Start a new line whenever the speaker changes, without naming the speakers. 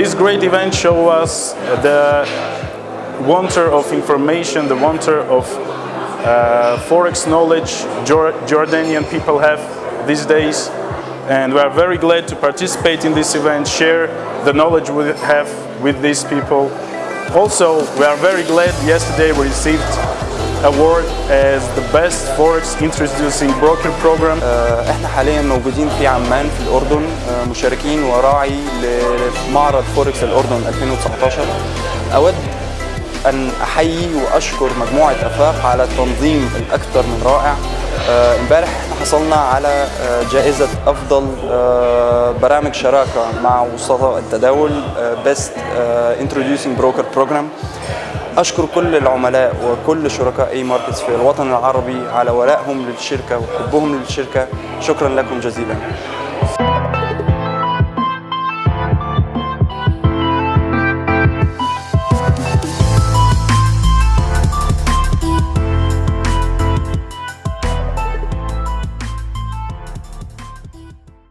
This great event show us the wonder of information, the wonder of uh, forex knowledge Jor Jordanian people have these days. And we are very glad to participate in this event, share the knowledge we have with these people. Also, we are very glad yesterday we received award as the best forex introducing broker program.
إحنا حاليا موجودين في عمان في الأردن. مشاركين وراعي لمعرض فوركس الأردن 2019 أود أن أحيي وأشكر مجموعة أفاق على التنظيم الأكثر من رائع. امبارح إحنا حصلنا على جائزة أفضل برامج شراكة مع وسطاء التداول best introducing broker program أشكر كل العملاء وكل شركاء اي ماركتس في الوطن العربي على ولائهم للشركة وحبهم للشركة. شكرا لكم جزيلا.